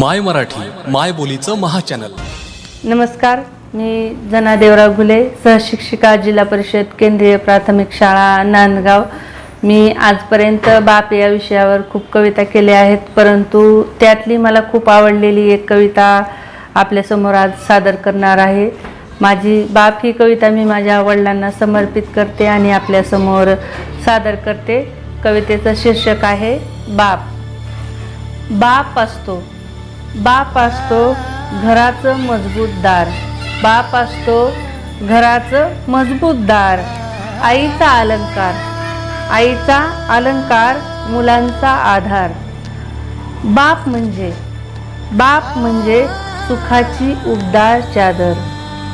माय मराठी माय बोलीचं महाचॅनल. नमस्कार मी जना देवराव घुले सहशिक्षिका जिल्हा परिषद केंद्रीय प्राथमिक शाळा नांदगाव. मी आजपर्यंत बाप या विषयावर खूप कविता केल्या आहेत परंतु त्यातली मला खूप आवडलेली एक कविता आपल्यासमोर आज सादर करणार आहे. माझी बाप ही कविता मी माझ्या वडिलांना समर्पित करते आणि आपल्यासमोर सादर करते. कवितेचं शीर्षक आहे बाप. बाप असतो. बाप असतो घराचं मजबूत दार. बाप असतो घराचं मजबूत दार. आईचा अलंकार. आईचा अलंकार मुलांचा आधार. बाप म्हणजे बाप म्हणजे सुखाची उबदार चादर.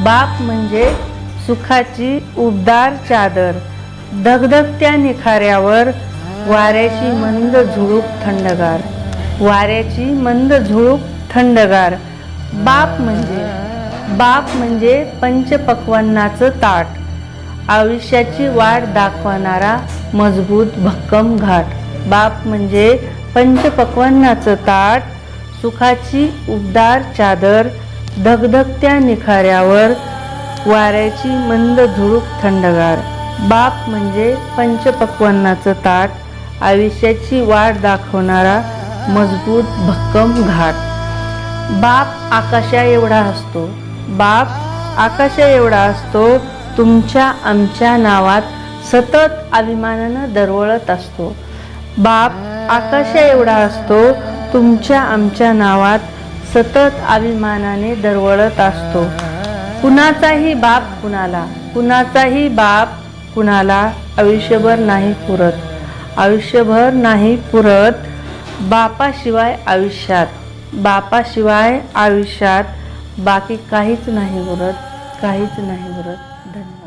बाप म्हणजे सुखाची उबदार चादर. धगधगत्या निखाऱ्यावर वाऱ्याची मंद झुळूक थंडगार. वाऱ्याची मंद झुळूक थंडगार. बाप म्हणजे बाप म्हणजे पंचपक्वांनाचं ताट. आयुष्याची वाट दाखवणारा मजबूत भक्कम घाट. बाप म्हणजे पंचपक्वांनाचं ताट सुखाची उबदार चादर धगधगत्या निखाऱ्यावर वाऱ्याची मंद झुळूक थंडगार. बाप म्हणजे पंचपक्वांनाचं ताट आयुष्याची वाट दाखवणारा मजबूत भक्कम घाट. बाप आकाशा एवढा असतो. बाप आकाशा एवढा असतो तुमच्या आमच्या नावात सतत अभिमानानं दरवळत असतो. बाप आकाशा एवढा असतो तुमच्या आमच्या नावात सतत अभिमानाने दरवळत असतो. कुणाचाही बाप कुणाला कुणाचाही बाप कुणाला आयुष्यभर नाही पुरत. आयुष्यभर नाही पुरत. बापाशिवाय आयुष्यात बापाशिवाय आयुष्यात बाकी काहीच नाही उरत काहीच नाही उरत. धन्यवाद.